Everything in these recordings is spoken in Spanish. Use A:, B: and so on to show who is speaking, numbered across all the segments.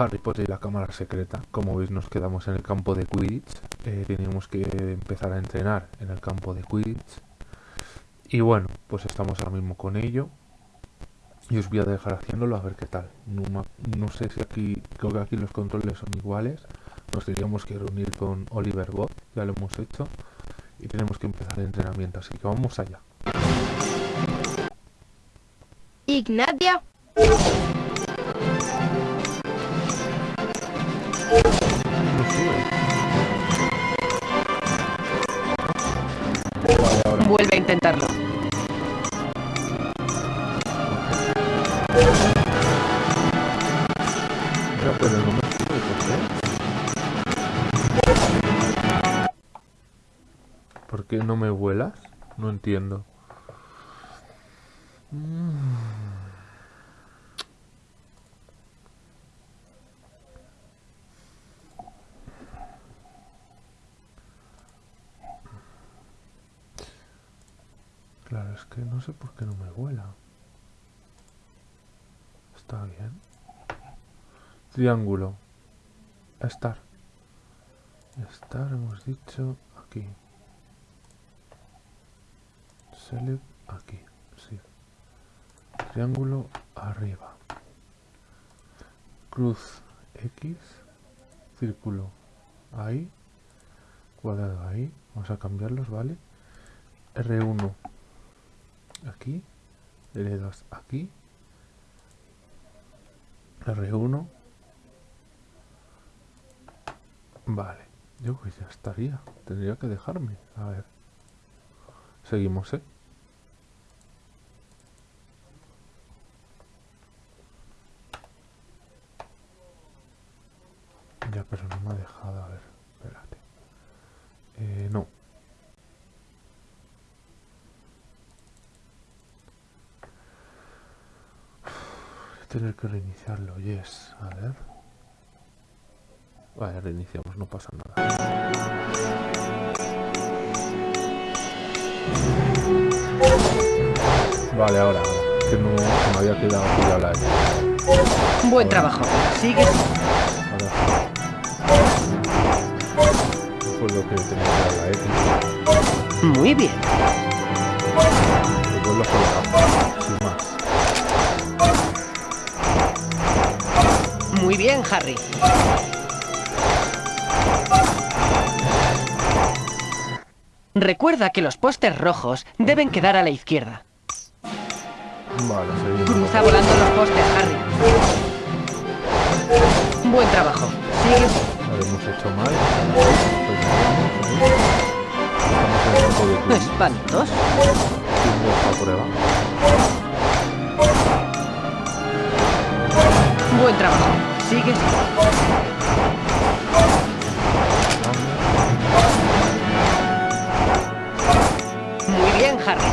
A: Harry Potter y la cámara secreta. Como veis nos quedamos en el campo de Quidditch. Eh, tenemos que empezar a entrenar en el campo de Quidditch. Y bueno, pues estamos ahora mismo con ello. Y os voy a dejar haciéndolo a ver qué tal. No, sé si aquí, creo que aquí los controles son iguales. Nos tendríamos que reunir con Oliver Bot, ya lo hemos hecho. Y tenemos que empezar el entrenamiento, así que vamos allá.
B: Ignatia.
C: Vuelve a intentarlo.
A: ¿por qué? ¿Por qué no me vuelas? No entiendo. Claro, es que no sé por qué no me vuela. Está bien. Triángulo. Estar. Estar, hemos dicho aquí. Select aquí. Sí. Triángulo arriba. Cruz X. Círculo ahí. Cuadrado ahí. Vamos a cambiarlos, ¿vale? R1 aquí. L2 aquí. R1 Vale, yo pues ya estaría. Tendría que dejarme. A ver. Seguimos, ¿eh? Ya, pero no me ha dejado. A ver, espérate. Eh, no. Voy a tener que reiniciarlo, yes. A ver. Vale, reiniciamos, no pasa nada. Vale, ahora. Que no me había quedado la X.
C: Buen trabajo. Sigue.
A: No fue lo que tenía que dar la X.
C: Muy bien. Muy bien, Harry. Recuerda que los postes rojos deben quedar a la izquierda.
A: Vale, seguimos.
C: Cruza volando los postes, Harry. Buen trabajo. Sigue.
A: Hemos hecho mal. Prueba.
C: Buen trabajo. Sigue. Muy bien, Harry.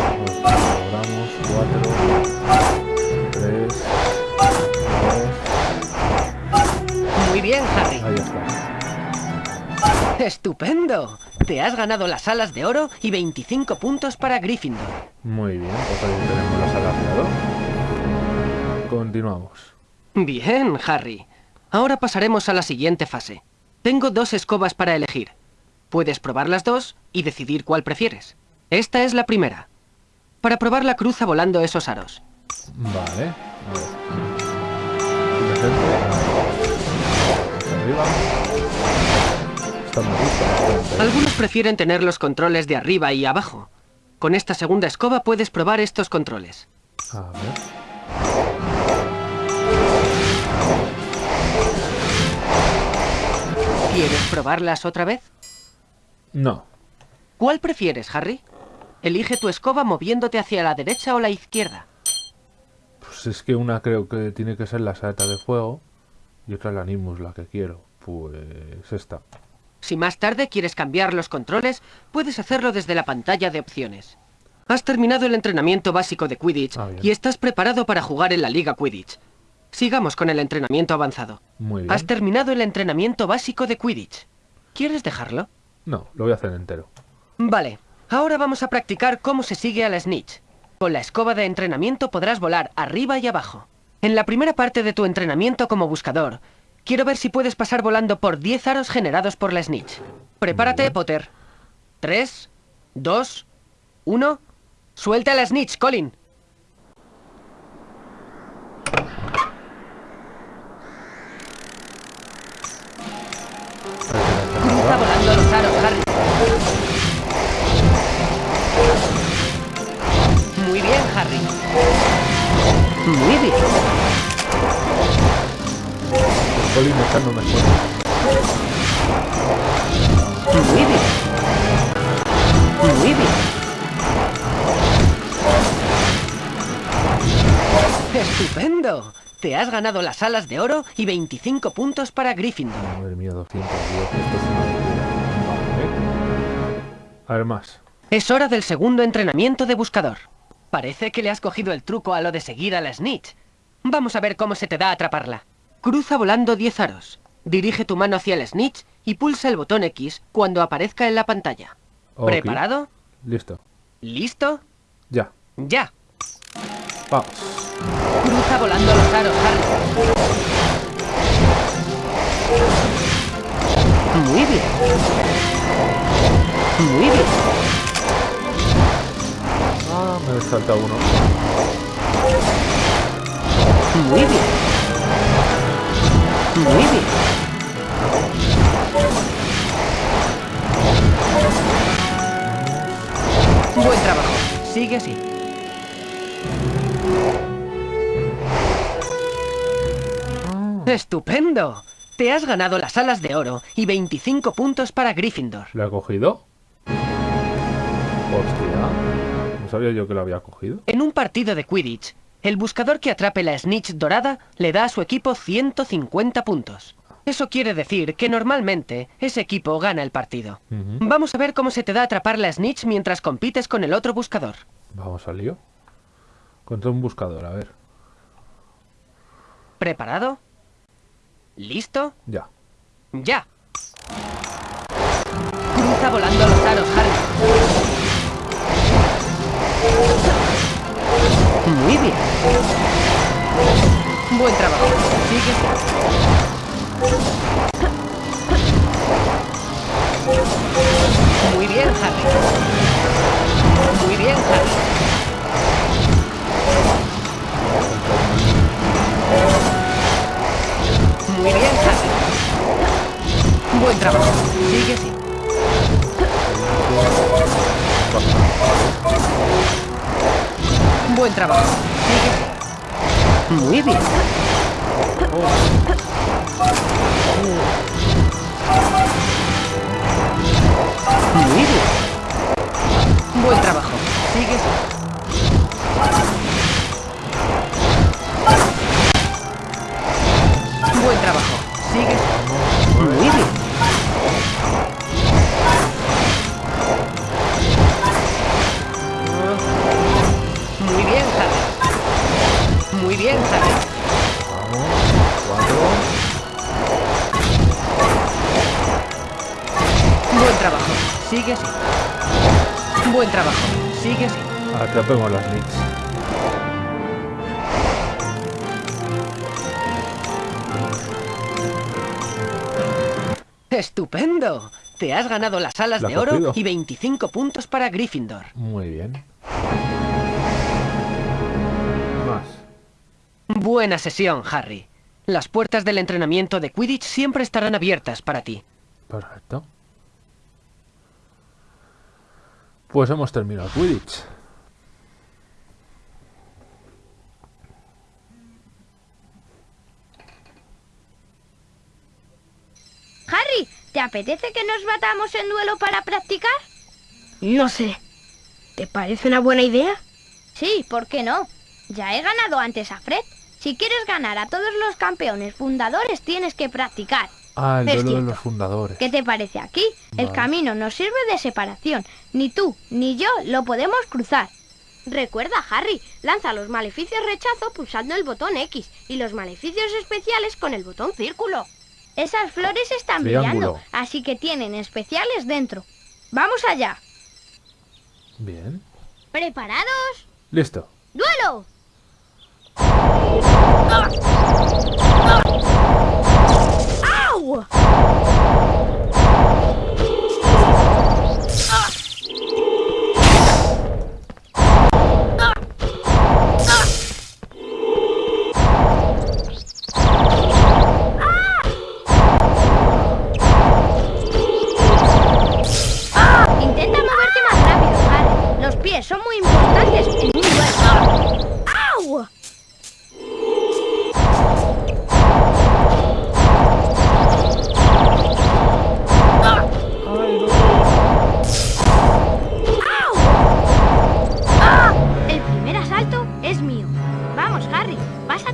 A: Logramos 4, 3, 2,
C: Muy bien, Harry.
A: ahí está.
C: Estupendo. Te has ganado las alas de oro y 25 puntos para Gryffindor.
A: Muy bien, pues ahí tenemos las alas de oro. Continuamos.
C: Bien, Harry. Ahora pasaremos a la siguiente fase. Tengo dos escobas para elegir. Puedes probar las dos y decidir cuál prefieres. Esta es la primera. Para probarla cruza volando esos aros.
A: Vale. A ver. Arriba.
C: Algunos prefieren tener los controles de arriba y abajo. Con esta segunda escoba puedes probar estos controles.
A: A ver.
C: ¿Quieres probarlas otra vez?
A: No.
C: ¿Cuál prefieres, Harry? Elige tu escoba moviéndote hacia la derecha o la izquierda.
A: Pues es que una creo que tiene que ser la saeta de fuego y otra la Nimbus, la que quiero. Pues esta.
C: Si más tarde quieres cambiar los controles, puedes hacerlo desde la pantalla de opciones. Has terminado el entrenamiento básico de Quidditch
A: Ah,
C: y estás preparado para jugar en la Liga Quidditch. Sigamos con el entrenamiento avanzado.
A: Muy bien.
C: Has terminado el entrenamiento básico de Quidditch. ¿Quieres dejarlo?
A: No, lo voy a hacer entero.
C: Vale, ahora vamos a practicar cómo se sigue al snitch. Con la escoba de entrenamiento podrás volar arriba y abajo. En la primera parte de tu entrenamiento como buscador, quiero ver si puedes pasar volando por 10 aros generados por la Snitch. Prepárate. Potter. 3, 2, 1... ¡Suelta la Snitch, Colin!
A: Colin echando mejor.
C: Muy bien. Muy bien. ¡Estupendo! Te has ganado las alas de oro y 25 puntos para Gryffindor.
A: Madre mía, 210. Esto es una locura. Vale. A ver más.
C: Es hora del segundo entrenamiento de buscador. Parece que le has cogido el truco a lo de seguir a la Snitch. Vamos a ver cómo se te da atraparla. Cruza volando 10 aros. Dirige tu mano hacia la Snitch y pulsa el botón X cuando aparezca en la pantalla. ¿Preparado?
A: Listo.
C: ¿Listo?
A: Ya.
C: ¡Ya!
A: Vamos.
C: Cruza volando los aros, Harry. Muy bien. Muy bien.
A: Ah, me he saltado uno.
C: Muy bien. Muy bien. Buen trabajo. Sigue así. ¡Estupendo! Te has ganado las alas de oro y 25 puntos para Gryffindor.
A: ¿Lo he cogido? Hostia. No sabía yo que lo había cogido.
C: En un partido de Quidditch, el buscador que atrape la snitch dorada le da a su equipo 150 puntos. Eso quiere decir que normalmente ese equipo gana el partido. Vamos a ver cómo se te da atrapar la snitch mientras compites con el otro buscador.
A: Vamos al lío. Contra un buscador, a ver.
C: ¿Preparado? ¿Listo?
A: Ya.
C: ¡Ya! Cruza volando los aros, Harry. Muy bien. Buen trabajo. Sigue. Muy bien, Harry. Muy bien, Harry. Muy bien, Harry. Buen trabajo. Sigue así. Buen trabajo. Muy bien. Muy bien. Buen trabajo. Sigue. Buen trabajo. Sigue Muy bien, Harry.
A: Vamos. Cuatro.
C: Buen trabajo. Sigue así. Buen trabajo. Sigue así.
A: Atrapemos las nicks.
C: ¡Estupendo! Te has ganado las alas
A: La
C: de oro y 25 puntos para Gryffindor.
A: Muy bien.
C: Buena sesión, Harry. Las puertas del entrenamiento de Quidditch siempre estarán abiertas para ti.
A: Perfecto. Pues hemos terminado Quidditch.
B: Harry, ¿te apetece que nos batamos en duelo para practicar?
D: No sé. ¿Te parece una buena idea?
B: Sí, ¿por qué no? Ya he ganado antes a Fred. Si quieres ganar a todos los campeones fundadores, tienes que practicar.
A: Ah, el duelo de los fundadores.
B: ¿Qué te parece aquí? El camino nos sirve de separación. Ni tú ni yo lo podemos cruzar. Recuerda, Harry, lanza los maleficios rechazo pulsando el botón X y los maleficios especiales con el botón círculo. Esas flores están
A: Triángulo.
B: brillando, así que tienen especiales dentro. ¡Vamos allá!
A: Bien.
B: ¿Preparados?
A: Listo.
B: ¡Duelo! Intenta moverte más rápido, Harry. Los pies son muy importantes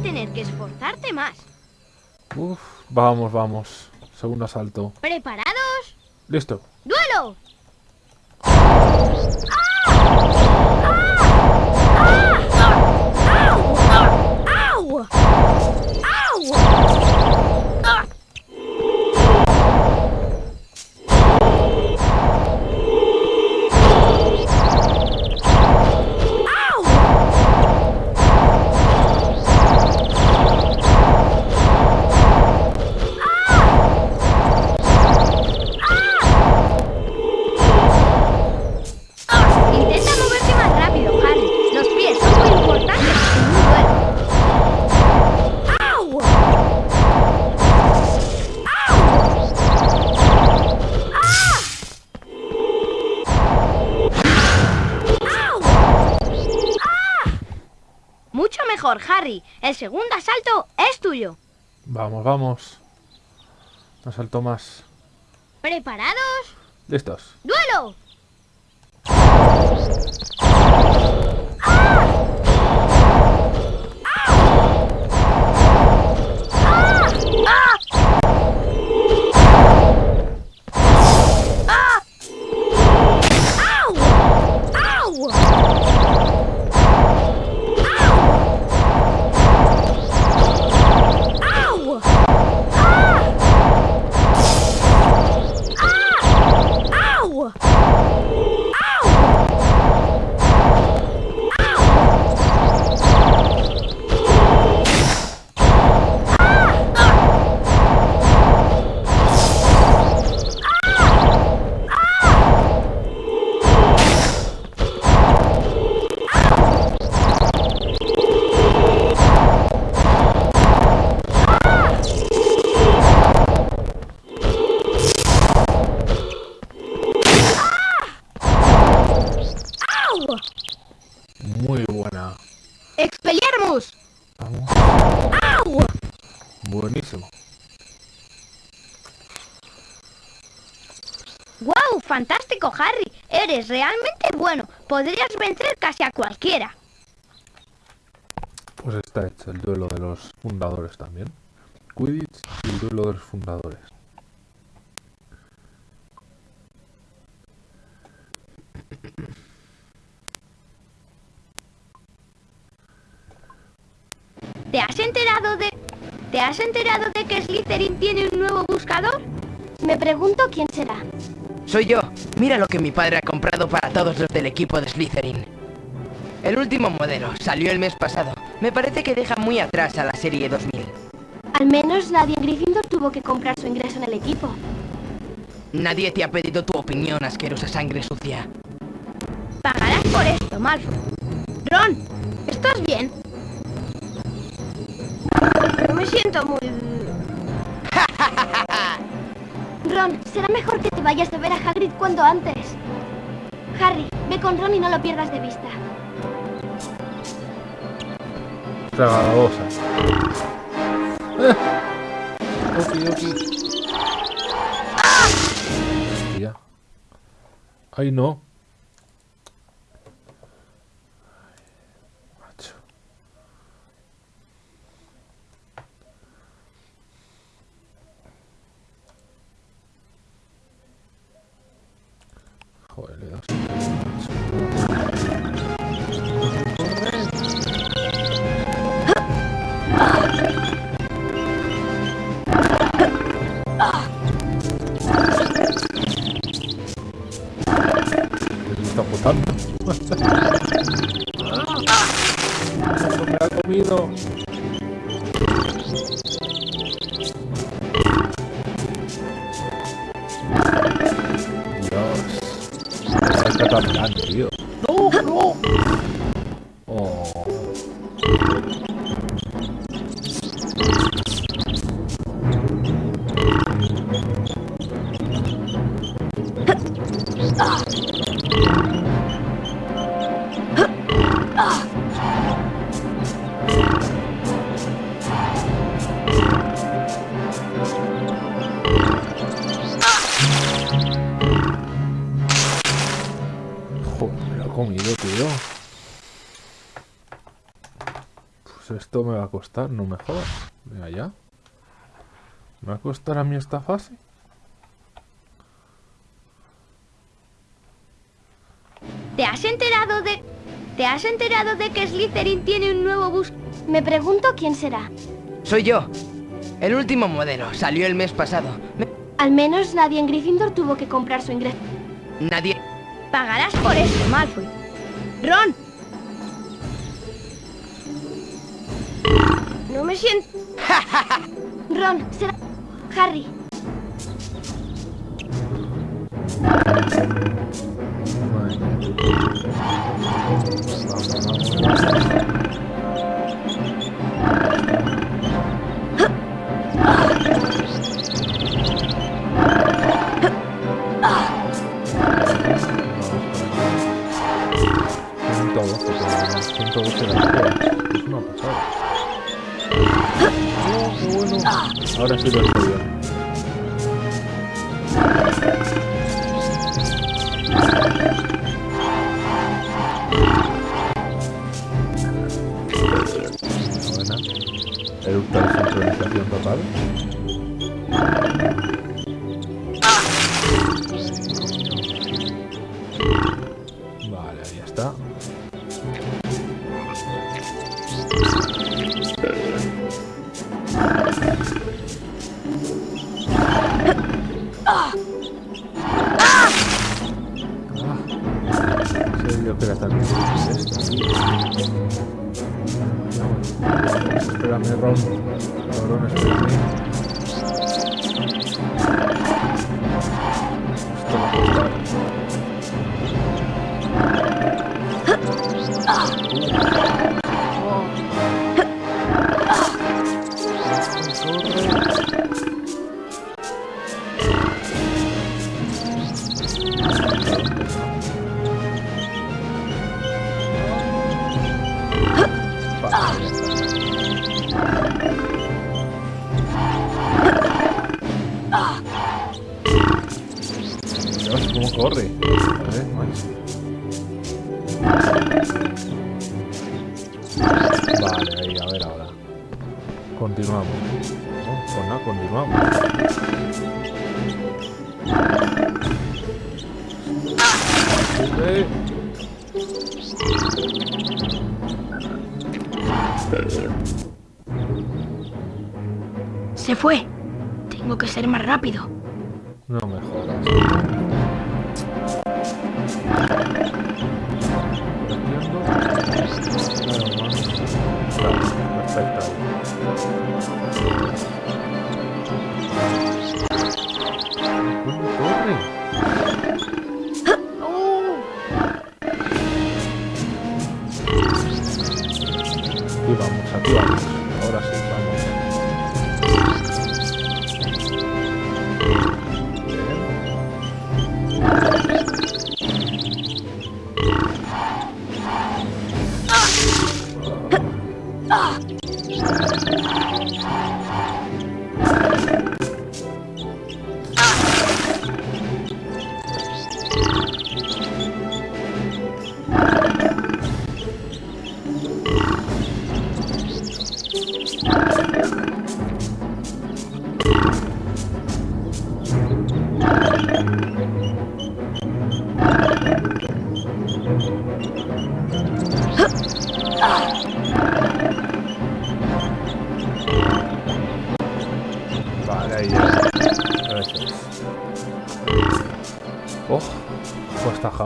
B: tener que esforzarte más.
A: Uf, vamos, vamos. Segundo asalto.
B: ¿Preparados?
A: Listo.
B: ¡Duelo!
D: ¡Au!
B: El segundo asalto es tuyo.
A: Vamos, vamos. Un asalto más.
B: ¿Preparados?
A: Listos.
B: ¡Duelo!
D: ¡Au!
B: Eres realmente bueno. Podrías vencer casi a cualquiera.
A: Pues está hecho el duelo de los fundadores también. Quidditch y el duelo de los fundadores.
B: ¿Te has enterado de... ¿Te has enterado de que Slytherin tiene un nuevo buscador? Me pregunto quién será.
E: Soy yo. Mira lo que mi padre ha comprado para todos los del equipo de Slytherin. El último modelo salió el mes pasado. Me parece que deja muy atrás a la serie 2000.
B: Al menos nadie en Gryffindor tuvo que comprar su ingreso en el equipo.
E: Nadie te ha pedido tu opinión, asquerosa sangre sucia.
B: Pagarás por esto, Malfoy. Ron, ¿estás bien? No me siento muy... Ron, será mejor que te vayas a ver a Hagrid cuanto antes. Harry, ve con Ron y no lo pierdas de vista.
A: Tragababosa. ¡Eh! Oki, oki. Ya. Ay, no. Joder, le das está botando. ¡No me ha comido!
B: Esto me va a costar, no me jodas. Mira ya. ¿Me va a costar a mí esta fase?
A: ¿Te has enterado de... ¿Te has enterado de que Slytherin tiene un nuevo bus? Me pregunto quién será.
E: Soy yo. El último modelo. Salió el mes pasado. Me-
A: Al menos nadie en Gryffindor tuvo que comprar su ingreso.
E: Nadie...
A: Pagarás por esto, Malfoy. ¡Ron! No me siento... Ron, será... Harry.
B: Vale, ahí, a ver ahora. Continuamos. Pues nada, continuamos.
D: Se fue. Tengo que ser más rápido.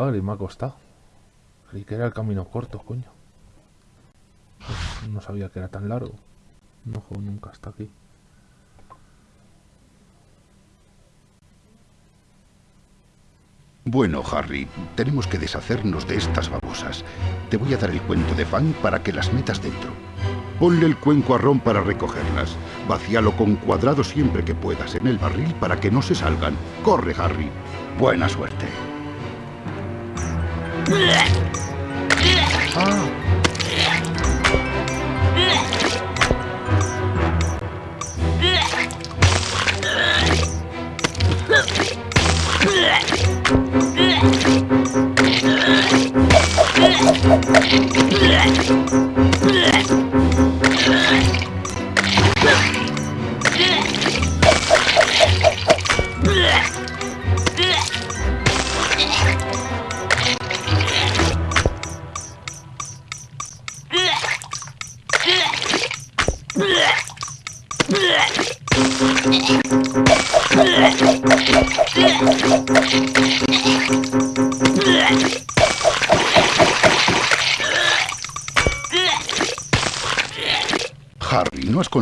B: Hagrid, me ha costado. Creí que era el camino corto, coño. No sabía que era tan largo. No juego nunca hasta aquí.
F: Bueno, Harry, tenemos que deshacernos de estas babosas. Te voy a dar el cuento de Fang para que las metas dentro. Ponle el cuenco a Ron para recogerlas. Vacíalo con cuadrado siempre que puedas en el barril para que no se salgan. Corre, Harry. Buena suerte. Harry,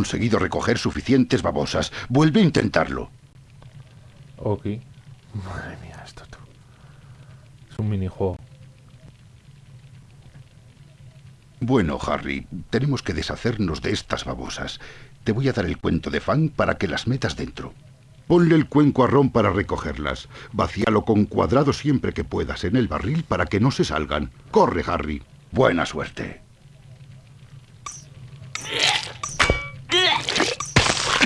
F: conseguido recoger suficientes babosas. Vuelve a intentarlo.
A: Ok. Madre mía, esto tú. Es un minijuego.
F: Bueno, Harry, tenemos que deshacernos de estas babosas. Te voy a dar el cuento de Fang para que las metas dentro. Ponle el cuenco a Ron para recogerlas. Vacíalo con cuadrado siempre que puedas en el barril para que no se salgan. Corre, Harry. Buena suerte.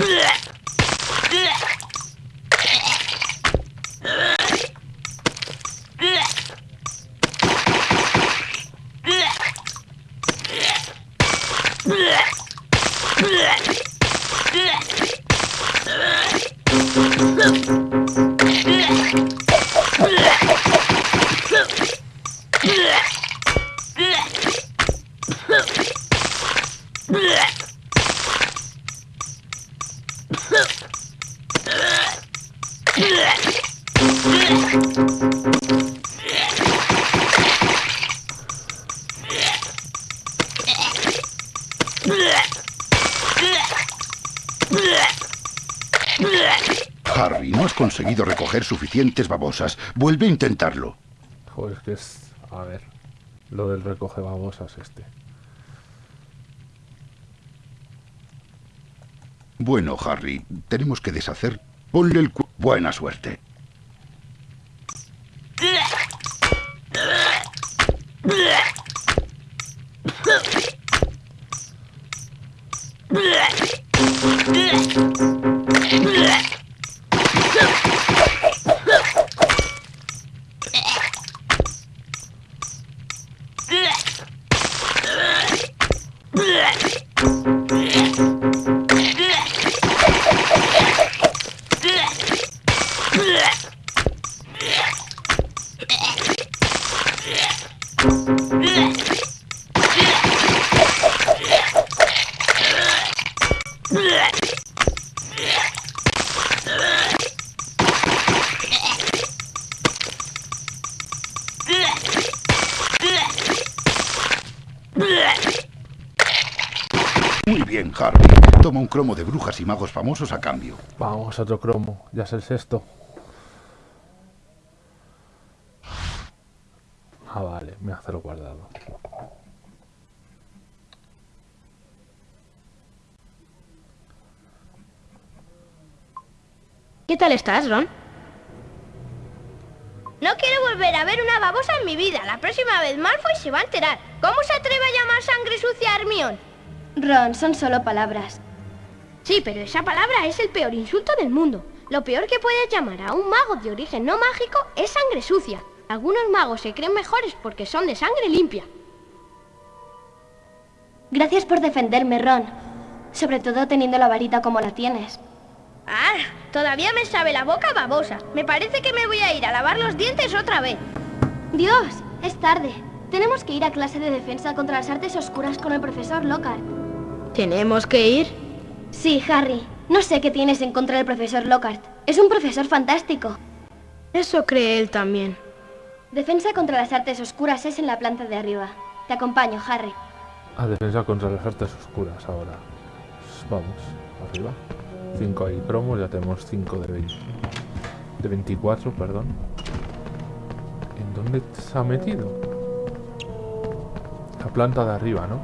F: Harry, suficientes babosas. Vuelve a intentarlo.
A: Joder, es que es. A ver. Lo del recoge babosas este.
F: Bueno, Harry, tenemos que deshacer. Ponle el cu... Buena suerte. Muy bien, Harry. Toma un cromo de brujas y magos famosos a cambio.
A: Vamos, otro cromo. Ya es el sexto. Ah, vale, me hace lo guardado.
D: ¿Qué tal estás, Ron?
B: No quiero volver a ver una babosa en mi vida. La próxima vez Malfoy se va a enterar. ¿Cómo se atreve a llamar sangre sucia a Hermione?
G: Ron, son solo palabras.
B: Sí, pero esa palabra es el peor insulto del mundo. Lo peor que puedes llamar a un mago de origen no mágico es sangre sucia. Algunos magos se creen mejores porque son de sangre limpia.
G: Gracias por defenderme, Ron. Sobre todo teniendo la varita como la tienes.
B: Ah, todavía me sabe la boca babosa. Me parece que me voy a ir a lavar los dientes otra vez.
G: Dios, es tarde. Tenemos que ir a clase de defensa contra las artes oscuras con el profesor Lockhart.
D: ¿Tenemos que ir?
G: Sí, Harry. No sé qué tienes en contra del profesor Lockhart. Es un profesor fantástico.
D: Eso cree él también.
G: Defensa contra las artes oscuras es en la planta de arriba. Te acompaño, Harry.
A: A defensa contra las artes oscuras ahora. Vamos, arriba. 5 ahí cromos, ya tenemos 5 de 20. De 24, perdón. ¿En dónde se ha metido? La planta de arriba, ¿no? Eh,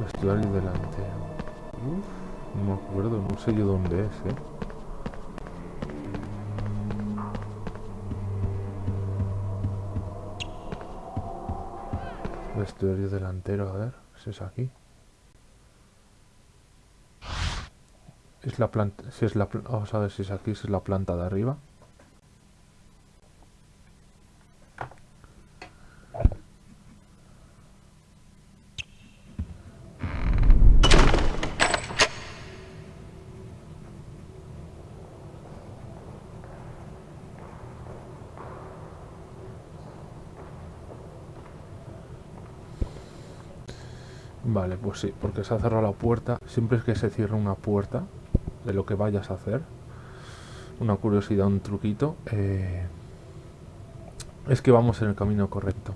A: vestuario delantero. Uf, no me acuerdo, no sé yo dónde es, ¿eh? Vestuario delantero, a ver, si es aquí. Es la planta, si es la, vamos a ver si es aquí, si es la planta de arriba. Vale, pues sí, porque se ha cerrado la puerta. Siempre es que se cierra una puerta de lo que vayas a hacer. Una curiosidad, un truquito. eh, es que vamos en el camino correcto.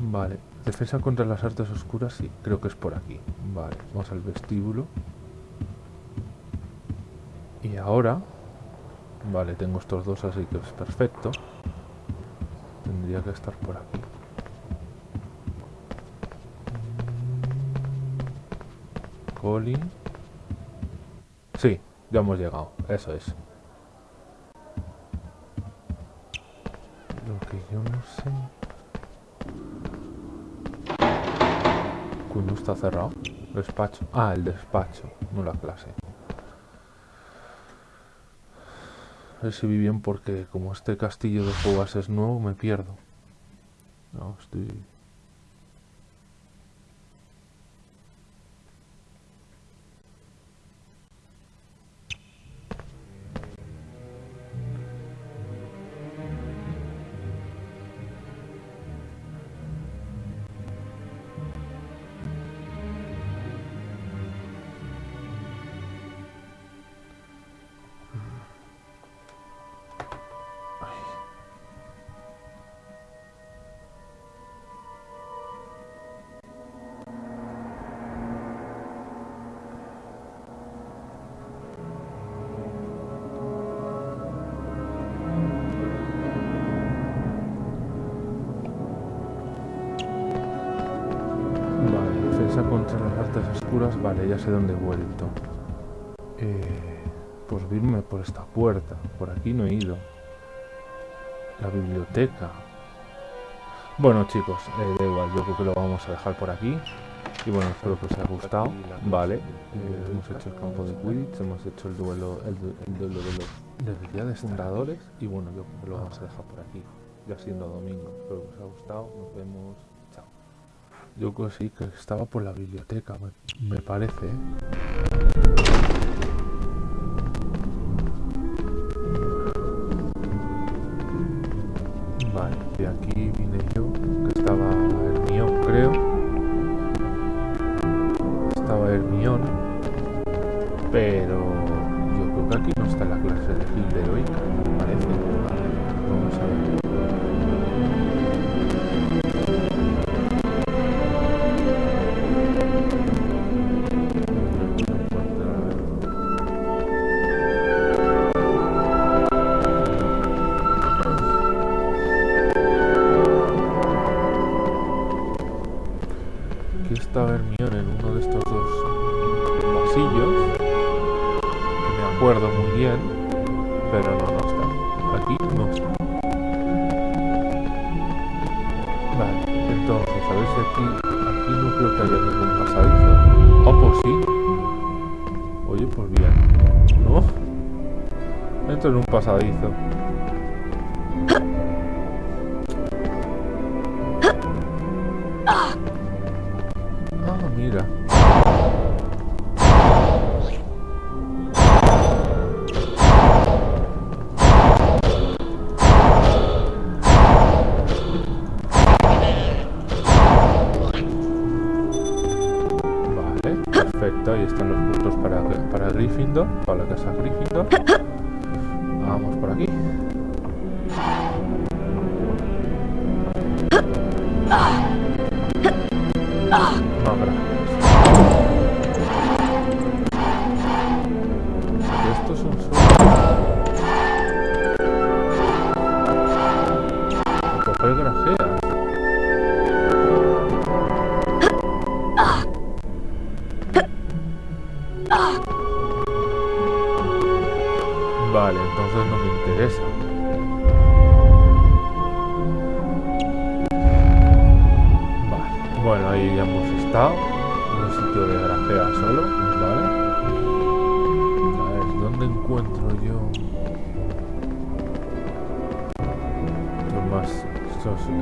A: Vale, defensa contra las artes oscuras, sí, creo que es por aquí. Vale, vamos al vestíbulo. Y ahora... Vale, tengo estos dos, así que es perfecto. Tendría que estar por aquí. Colin. Sí, ya hemos llegado. Eso es. Lo que yo no sé... Cuando está cerrado. Despacho. Ah, el despacho, no la clase. Vi bien porque como este castillo de jugas es nuevo me pierdo. No, estoy... Vale, ya sé dónde he vuelto. Eh, pues irme por esta puerta. Por aquí no he ido. La biblioteca. Bueno chicos, eh, da igual, yo creo que lo vamos a dejar por aquí. Y bueno, espero que os haya gustado. Vale, eh, hemos hecho el campo de Quidditch, hemos hecho el duelo, el, du- el duelo de los de. Y bueno, yo creo que lo vamos a dejar por aquí. Ya siendo domingo. Espero que os haya gustado. Nos vemos. Yo sí, que estaba por la biblioteca, me, me parece. ¿eh? Aquí está Hermione en uno de estos dos pasillos. Que me acuerdo muy bien. Pero no, no está. Aquí no está. Vale, entonces, a ver si aquí... Aquí no creo que haya ningún pasadizo. Oh, pues sí. Oye, pues bien. ¿No? Entro en un pasadizo.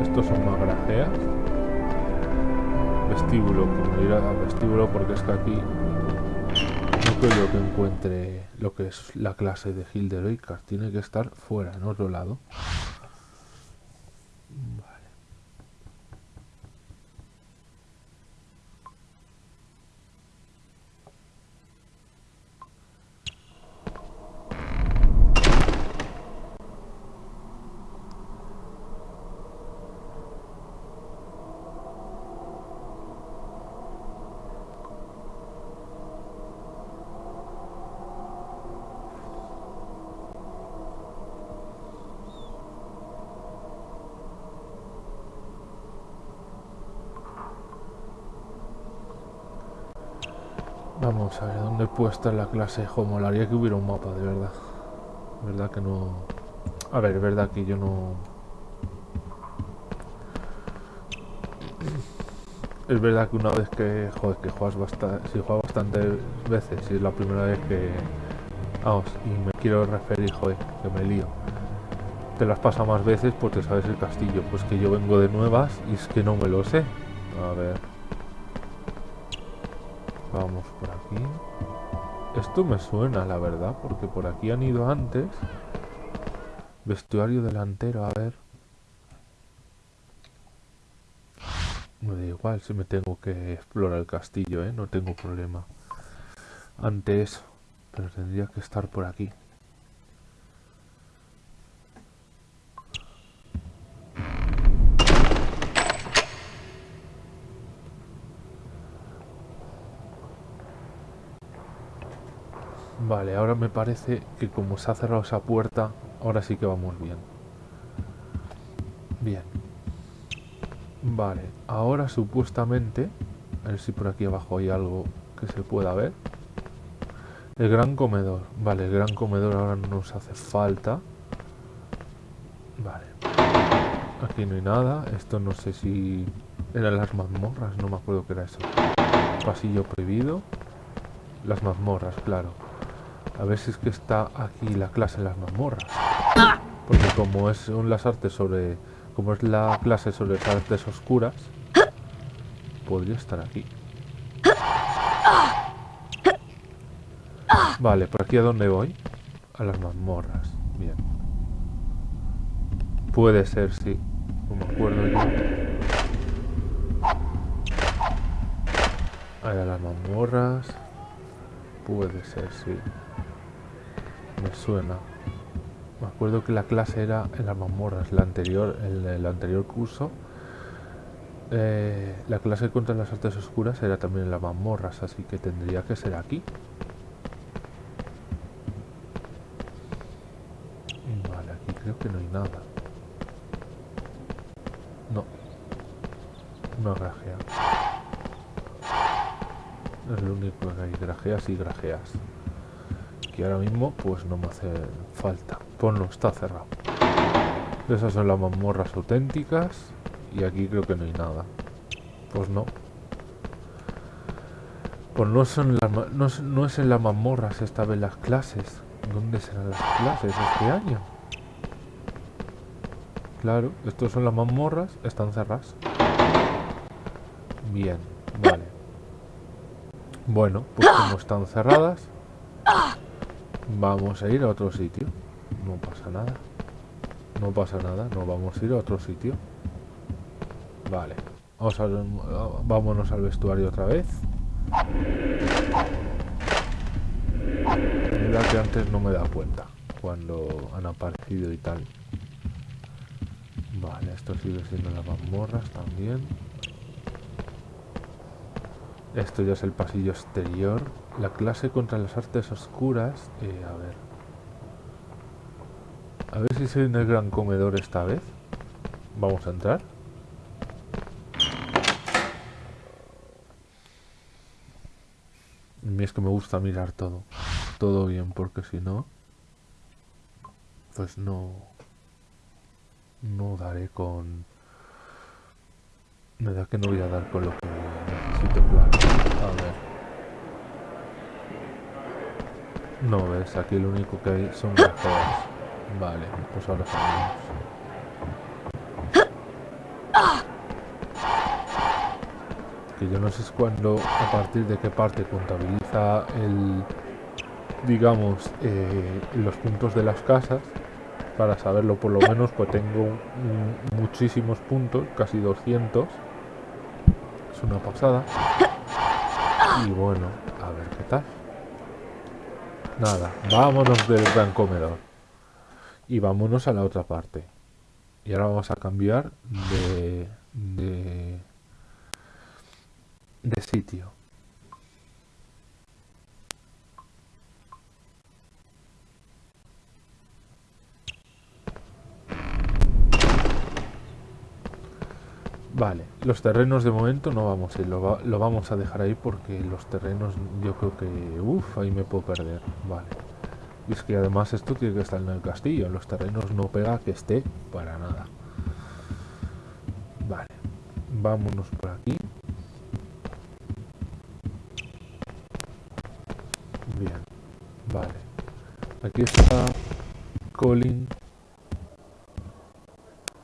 A: Estos, son más grajeas. Vestíbulo, como ir al vestíbulo porque es que aquí no creo que encuentre lo que es la clase de Hilderoica. Tiene que estar fuera, en otro lado. Vale. Vamos a ver, ¿dónde puede estar la clase? Jo, molaría que hubiera un mapa, de verdad. verdad que no... A ver, es verdad que yo no... Es verdad que una vez que, joder, que juegas bastante... Si juegas bastantes veces, si es la primera vez que... Vamos, y me quiero referir, joder, que me lío. Te las pasa más veces porque sabes el castillo. Pues que yo vengo de nuevas y es que no me lo sé. A ver... Vamos aquí. Esto me suena, la verdad, porque por aquí han ido antes. Vestuario delantero, a ver. Me da igual si me tengo que explorar el castillo, ¿eh? No tengo problema. Antes, pero tendría que estar por aquí. Vale, ahora me parece que como se ha cerrado esa puerta, ahora sí que vamos bien. Bien. Vale, ahora supuestamente, a ver si por aquí abajo hay algo que se pueda ver. El gran comedor. Vale, el gran comedor ahora no nos hace falta. Vale. Aquí no hay nada. Esto no sé si eran las mazmorras, no me acuerdo qué era eso. Pasillo prohibido. Las mazmorras, claro. A ver si es que está aquí la clase de las mazmorras. Porque como es las artes sobre... Como es la clase sobre las artes oscuras, podría estar aquí. Vale, ¿por aquí a dónde voy? A las mazmorras. Bien. Puede ser, sí. No me acuerdo yo. Ahí a las mazmorras. Puede ser, sí. Me suena. Me acuerdo que la clase era en las mazmorras, la anterior, el anterior curso. eh, la clase contra las artes oscuras era también en las mazmorras, así que tendría que ser aquí. Vale, aquí creo que no hay nada. No. Una grajea. Es lo único que hay, grajeas y grajeas que ahora mismo pues no me hace falta. Pues no, está cerrado. Esas son las mazmorras auténticas y aquí creo que no hay nada. Pues no. Pues no son las no, no es en las mazmorras esta vez las clases. ¿Dónde serán las clases este año? Claro, estos son las mazmorras, están cerradas. Bien, vale. Bueno, pues como están cerradas, Vamos a ir a otro sitio. No pasa nada. No pasa nada. No vamos a ir a otro sitio. Vale. Vamos a, vámonos al vestuario otra vez. Mira que antes no me da cuenta cuando han aparecido y tal. Vale, esto sigue siendo las mazmorras también. Esto ya es el pasillo exterior. La clase contra las artes oscuras. eh, a ver. A ver si soy en el gran comedor esta vez. Vamos a entrar. Mí es que me gusta mirar todo. Todo bien, porque si no... Entonces no... No daré con... Me da que no voy a dar con lo que necesito, claro. A ver. No ves, aquí lo único que hay son grajeas. Vale, pues ahora salimos. Que yo no sé cuándo, a partir de qué parte contabiliza el, digamos, eh, los puntos de las casas. Para saberlo por lo menos, pues tengo muchísimos puntos, casi 200. Es una pasada. Y bueno, a ver qué tal. Nada, vámonos del gran comedor. Y vámonos a la otra parte. Y ahora vamos a cambiar de, de, de sitio. Vale, los terrenos de momento no vamos a ir, lo, lo, vamos a dejar ahí porque los terrenos yo creo que... Uff, ahí me puedo perder, vale. Y es que además esto tiene que estar en el castillo, los terrenos no pega que esté para nada. Vale, vámonos por aquí. Bien, vale. Aquí está Colin.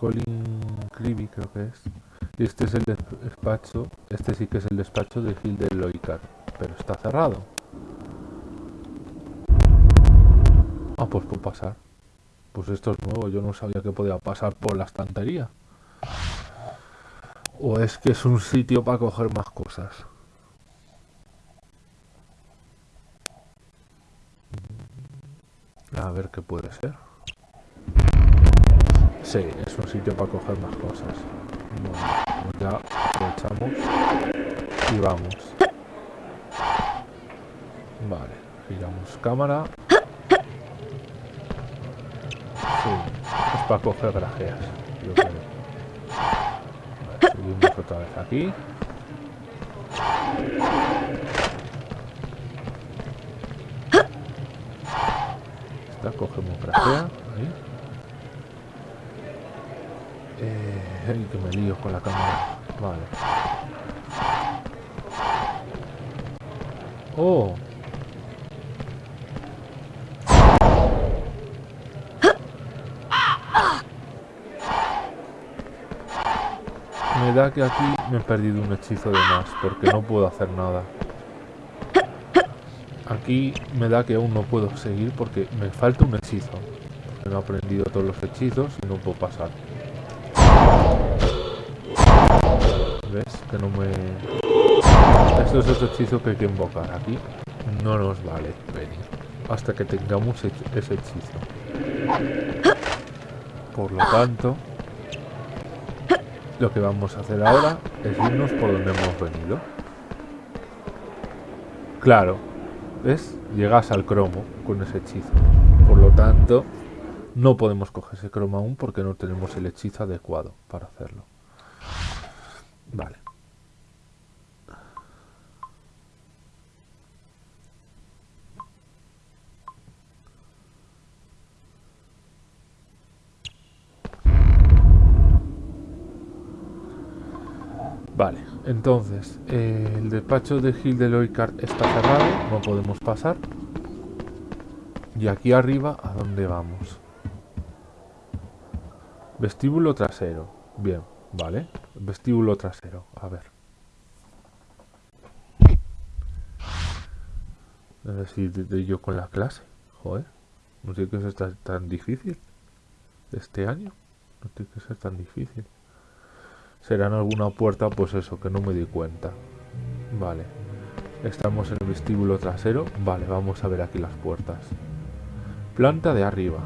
A: Colin Creevy creo que es. Y este es el despacho, este sí que es el despacho de Gil de Loicar, pero está cerrado. Ah, pues puedo pasar. Pues esto es nuevo, yo no sabía que podía pasar por la estantería. O es que es un sitio para coger más cosas. A ver qué puede ser. Sí, es un sitio para coger más cosas. Ya aprovechamos y vamos. Vale, giramos cámara. Sí, es para coger grajeas. Subimos otra vez aquí. Esta cogemos grajea. Ahí. Eh, que me lío con la cámara. Vale. Oh. Me da que aquí me he perdido un hechizo de más, porque no puedo hacer nada. Aquí me da que aún no puedo seguir porque me falta un hechizo. No he aprendido todos los hechizos y no puedo pasar. ¿Ves? Que no me... Esto es otro hechizo que hay que invocar. Aquí no nos vale venir. Hasta que tengamos ese hechizo. Por lo tanto... Lo que vamos a hacer ahora es irnos por donde hemos venido. Claro, ¿ves? Llegas al cromo con ese hechizo. Por lo tanto, no podemos coger ese cromo aún porque no tenemos el hechizo adecuado para hacerlo. Vale. Vale, entonces, eh, el despacho de Gil de Loicar está cerrado, no podemos pasar. Y aquí arriba, ¿a dónde vamos? Vestíbulo trasero. Bien, vale. Vestíbulo trasero, a ver. A ver si de yo con la clase. Joder, no sé qué es tan, tan difícil. Este año. No tiene que ser tan difícil. Será en alguna puerta, pues eso, que no me di cuenta. Vale. Estamos en el vestíbulo trasero. Vale, vamos a ver aquí las puertas. Planta de arriba.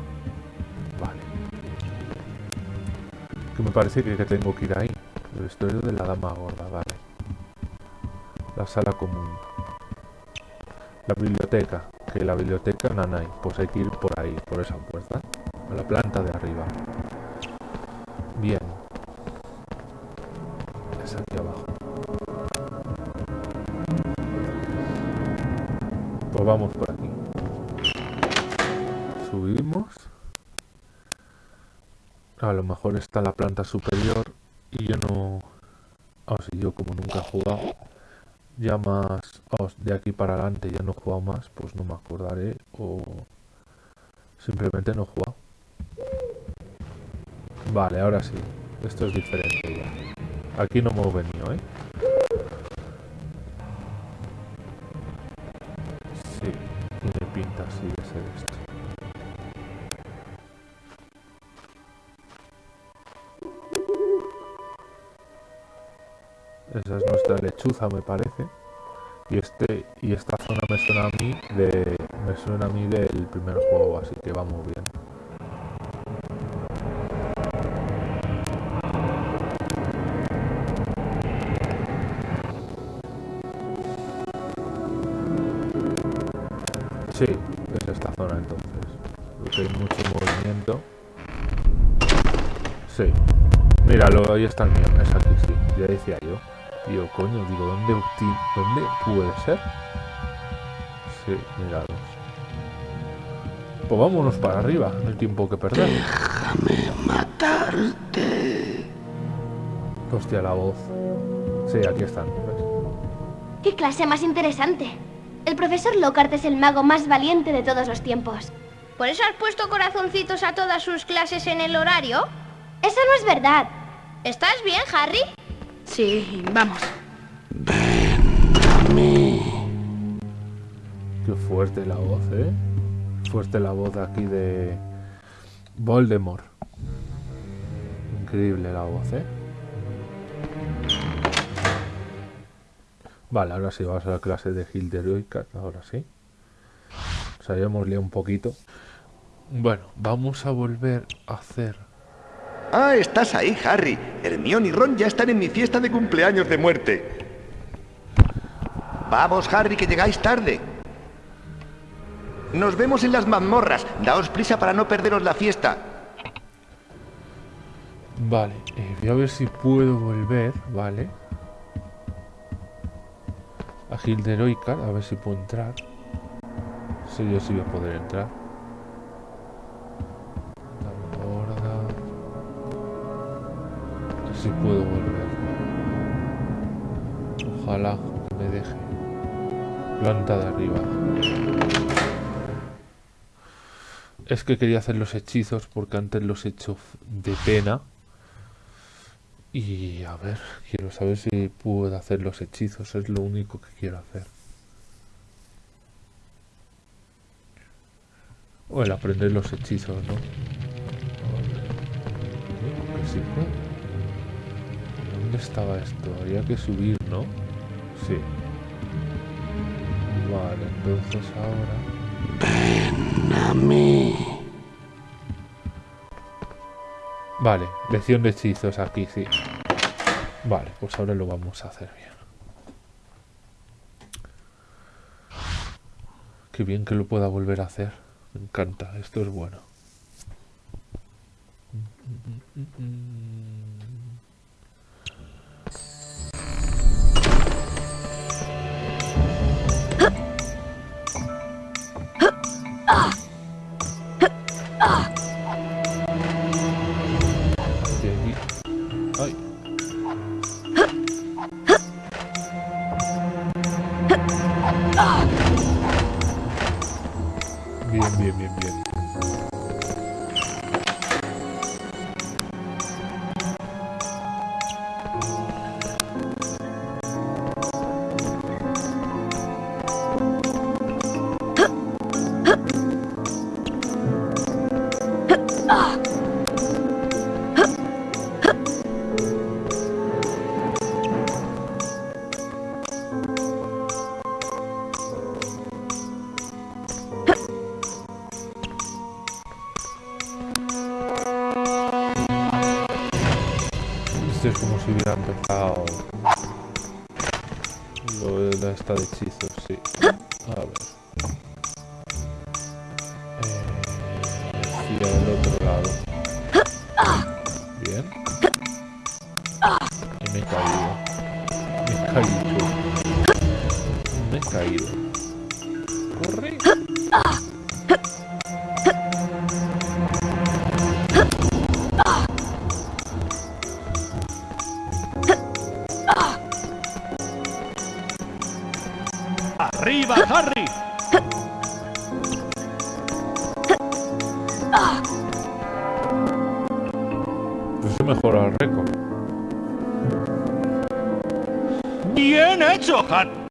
A: Que me parece que, tengo que ir ahí. El vestuario de la dama gorda, vale. La sala común. La biblioteca. Que la biblioteca Nanay. Pues hay que ir por ahí, por esa puerta. A la planta de arriba. A lo mejor está la planta superior y yo no... O sea, yo como nunca he jugado, ya más... de aquí para adelante ya no he jugado más, pues no me acordaré o... Simplemente no he jugado. Vale, ahora sí. Esto es diferente ya. Aquí no hemos venido, ¿eh? Lechuza, me parece. Y este y esta zona me suena a mí de me suena a mí del primer juego, así que vamos bien. Sí, es esta zona entonces. Porque hay mucho movimiento. Sí. Míralo, ahí está el mío. Es yo. Tío, coño, digo, ¿dónde, ¿dónde puede ser? Sí, míralos. Pues vámonos para arriba, no hay tiempo que perder. Déjame matarte. Hostia, la voz. Sí, aquí están. ¿ves?
G: ¡Qué clase más interesante! El profesor Lockhart es el mago más valiente de todos los tiempos.
B: ¿Por eso has puesto corazoncitos a todas sus clases en el horario?
G: Eso no es verdad.
B: ¿Estás bien, Harry?
D: Sí, vamos.
A: Qué fuerte la voz, ¿eh? Fuerte la voz aquí de Voldemort. Increíble la voz, ¿eh? Vale, ahora sí vamos a la clase de Hilderoica, ahora sí. Nos habíamos liado un poquito. Bueno, vamos a volver a hacer...
H: Ah, estás ahí, Harry. Hermione y Ron ya están en mi fiesta de cumpleaños de muerte. Vamos, Harry, que llegáis tarde. Nos vemos en las mazmorras. Daos prisa para no perderos la fiesta.
A: Vale, eh, voy a ver si puedo volver, ¿vale? A Hilderoica, a ver si puedo entrar. Sí, yo sí voy a poder entrar. Si puedo volver. Ojalá me deje. Planta de arriba. Es que quería hacer los hechizos porque antes los he hecho de pena. Y a ver, quiero saber si puedo hacer los hechizos, es lo único que quiero hacer. O el aprender los hechizos, ¿no? Que sí puedo. ¿Dónde estaba esto? Había que subir, ¿no? Sí. Vale, entonces ahora... Vale, lección de hechizos aquí, sí. Vale, pues ahora lo vamos a hacer bien. Qué bien que lo pueda volver a hacer. Me encanta, esto es bueno. De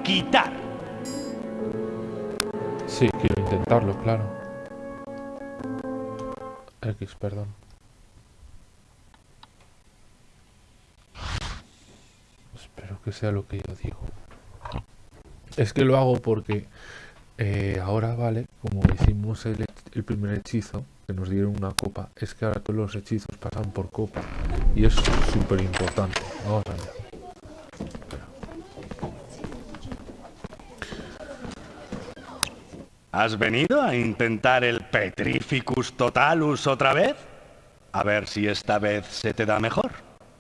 I: Quitar.
A: Sí, quiero intentarlo, claro. X, perdón. Espero que sea lo que yo digo. Es que lo hago porque eh, ahora, vale, como hicimos el, el primer hechizo, que nos dieron una copa, es que ahora todos los hechizos pasan por copa. Y es súper importante. Vamos allá.
I: ¿Has venido a intentar el Petrificus Totalus otra vez? A ver si esta vez se te da mejor.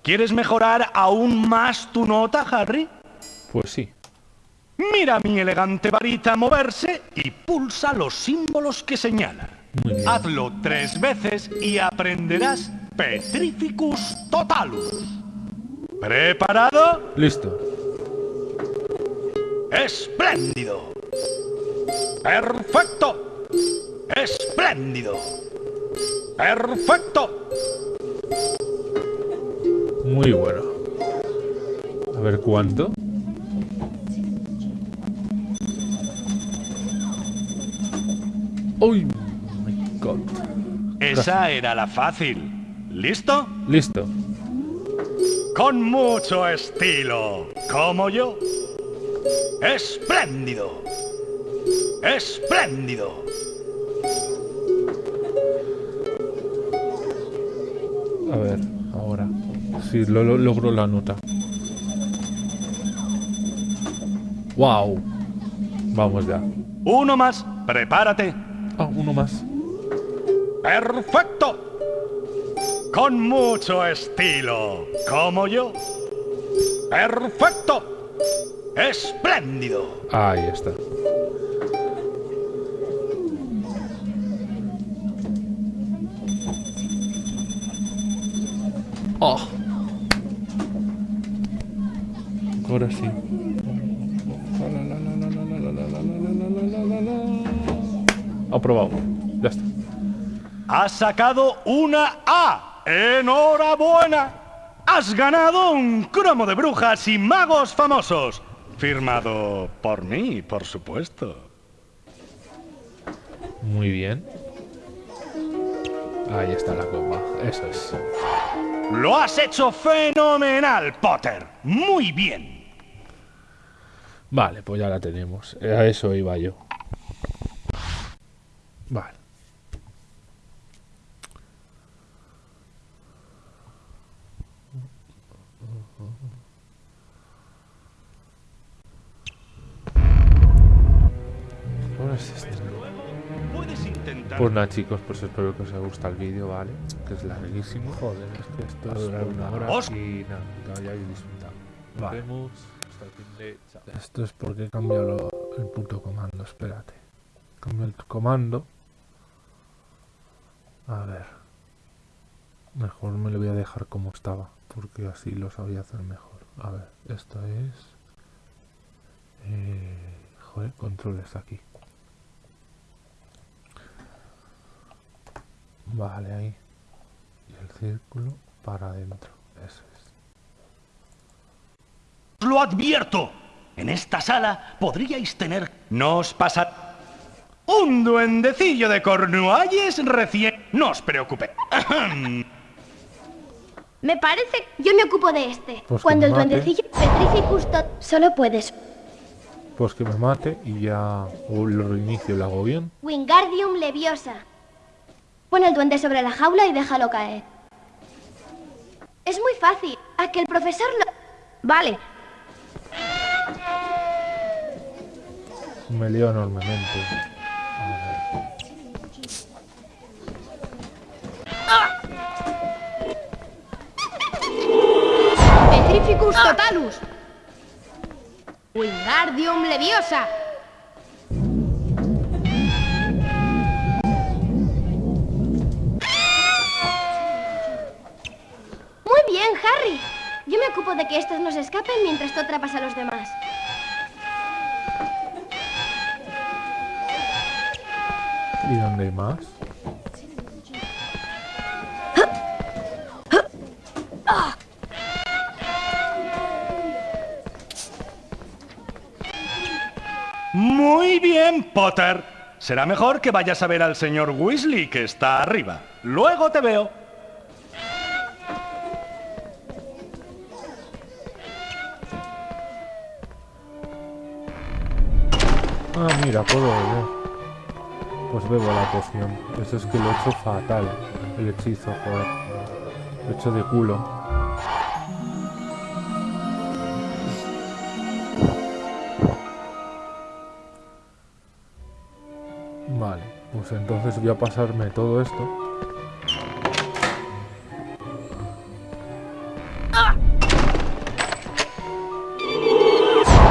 I: ¿Quieres mejorar aún más tu nota, Harry?
A: Pues sí.
I: Mira mi elegante varita moverse y pulsa los símbolos que señala. Hazlo tres veces y aprenderás Petrificus Totalus. ¿Preparado?
A: Listo.
I: ¡Espléndido! ¡Perfecto! ¡Espléndido! ¡Perfecto!
A: Muy bueno. A ver cuánto. ¡Uy! My God.
I: Esa era la fácil. ¿Listo?
A: Listo.
I: Con mucho estilo, como yo. ¡Espléndido! ¡Espléndido!
A: A ver, ahora. Sí, lo, lo- logro la nota. ¡Wow! Vamos ya.
I: Uno más, prepárate.
A: Ah, uno más.
I: ¡Perfecto! Con mucho estilo, como yo. ¡Perfecto! ¡Espléndido!
A: Ahí está. Aprobado. Ya está.
I: Has sacado una A. ¡Enhorabuena! Has ganado un cromo de brujas y magos famosos. Firmado por mí, por supuesto.
A: Muy bien. Ahí está la copa. Eso es.
I: Lo has hecho fenomenal, Potter. Muy bien.
A: Vale, pues ya la tenemos. A eso iba yo. Vale. Ahora es este.
I: Puedes intentar.
A: Pues nada chicos, pues espero que os haya gustado el vídeo, ¿vale? Que es larguísimo. Joder, es que esto va a durar una hora
I: Os-
A: y nada, que hayáis disfrutado. Nos
J: Vale.
A: vemos hasta el fin de... Chao.
J: Esto es porque he cambiado lo- el puto comando, espérate. Cambio el comando. A ver.
A: Mejor me lo voy a dejar como estaba, porque así lo sabía hacer mejor. A ver, esto es... Eh, joder, controles aquí. Vale, ahí. Y el círculo para adentro. Eso es.
I: Lo advierto. En esta sala podríais tener... No os pasa... Un duendecillo de Cornualles recién... No os preocupe.
G: Me parece... Yo me ocupo de este.
A: Pues
G: Cuando el
A: mate.
G: duendecillo Petrificus tot... Solo puedes...
A: Pues que me mate y ya o lo reinicio y lo hago bien.
G: Wingardium Leviosa. Pon el duende sobre la jaula y déjalo caer. Es muy fácil. A que el profesor lo...
B: Vale,
A: Me lío enormemente.
B: Petrificus Totalus. Wingardium Leviosa.
G: Muy bien, Harry. Yo me ocupo de que estos no se escapen mientras tú atrapas a los demás.
A: ¿Y dónde hay más?
I: Muy bien, Potter. Será mejor que vayas a ver al señor Weasley, que está arriba. Luego te veo.
A: Ah, mira, puedo beber. Pues bebo la poción. Eso es que lo he hecho fatal. El hechizo, joder. Lo he hecho de culo. Vale, pues entonces voy a pasarme todo esto.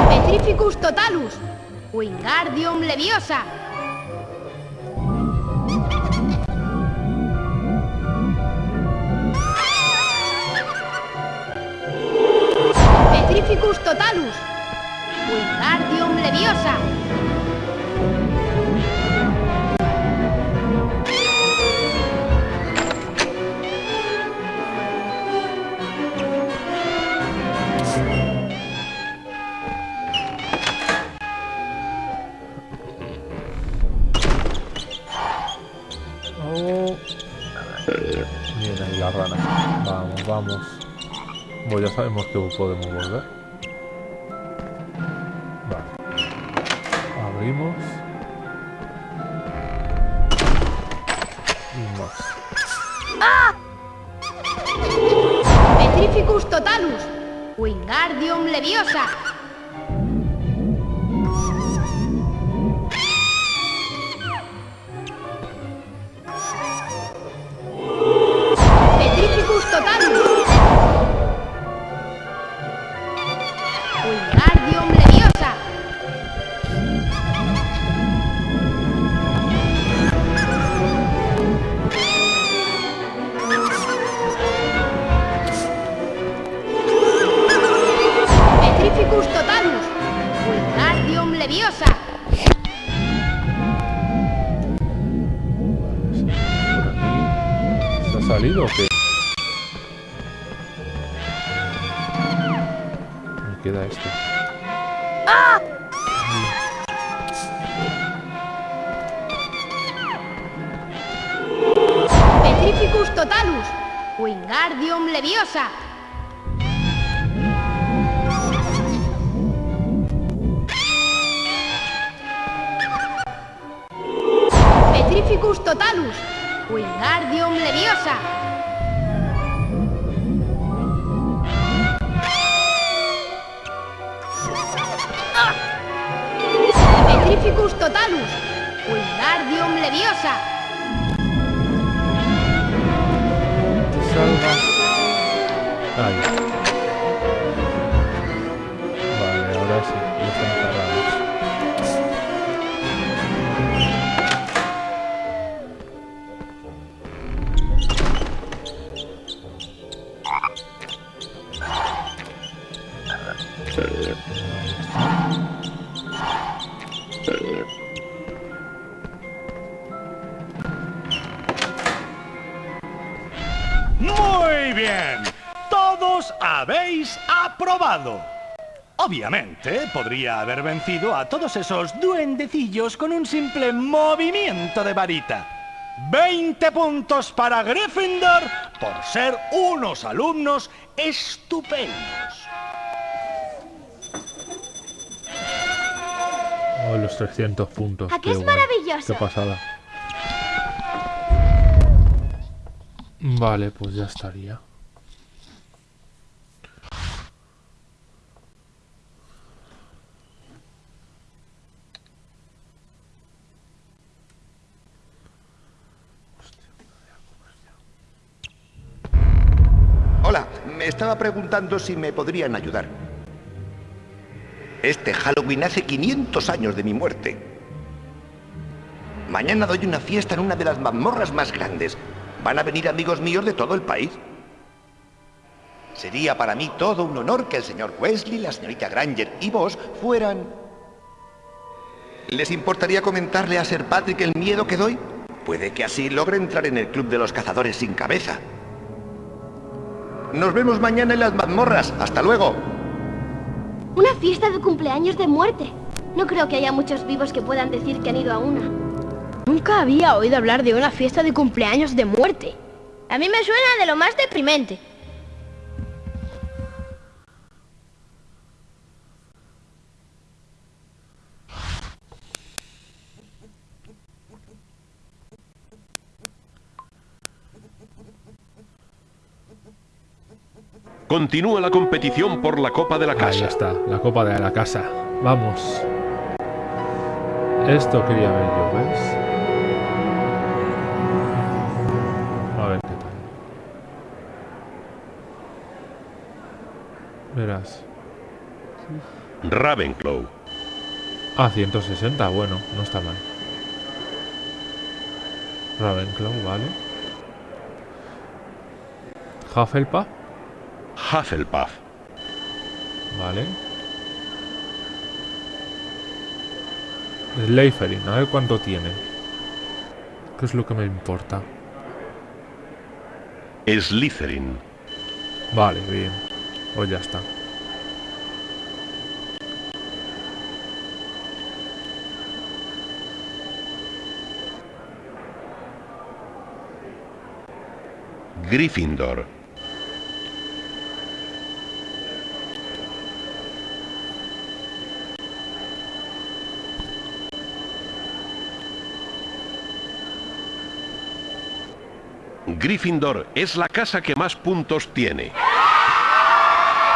K: Petrificus totalus. Wingardium leviosa. Petrificus totalus. Wingardium leviosa.
A: Vamos, vamos. Bueno, ya sabemos que podemos volver. Vale. Abrimos. Y más.
K: Petrificus totalus. Wingardium leviosa.
I: Habéis aprobado. Obviamente, podría haber vencido a todos esos duendecillos con un simple movimiento de varita. 20 puntos para Gryffindor por ser unos alumnos estupendos.
A: Oh, los 300 puntos.
G: ¿A qué es maravilloso?
A: Qué pasada. Vale, pues ya estaría.
H: Hola, me estaba preguntando si me podrían ayudar. Este Halloween hace 500 años de mi muerte. Mañana doy una fiesta en una de las mazmorras más grandes. Van a venir amigos míos de todo el país. Sería para mí todo un honor que el señor Wesley, la señorita Granger y vos fueran... ¿Les importaría comentarle a Sir Patrick el miedo que doy? Puede que así logre entrar en el club de los cazadores sin cabeza. Nos vemos mañana en las mazmorras. Hasta luego.
G: Una fiesta de cumpleaños de muerte. No creo que haya muchos vivos que puedan decir que han ido a una.
D: Nunca había oído hablar de una fiesta de cumpleaños de muerte.
B: A mí me suena de lo más deprimente.
L: Continúa la competición por la Copa de la Casa.
A: Ahí está, la copa de la casa. Vamos. Esto quería ver yo, ¿ves? A ver qué tal. Verás.
L: Ravenclaw.
A: Ah, 160, bueno, no está mal. Ravenclaw, vale. Hufflepuff,
L: Hufflepuff.
A: vale. Slytherin, a ver cuánto tiene. ¿Qué es lo que me importa?
L: Slytherin.
A: Vale, bien. Pues ya está.
L: Gryffindor. Gryffindor es la casa que más puntos tiene.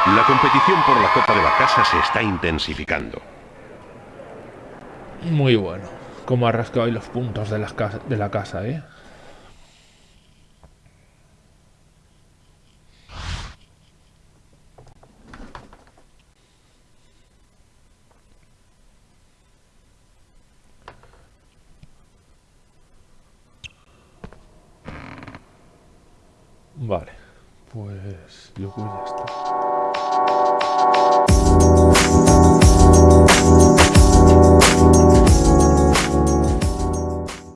L: La competición por la Copa de la Casa se está intensificando.
A: Muy bueno. Como ha rascado ahí los puntos de, de la casa, ¿eh?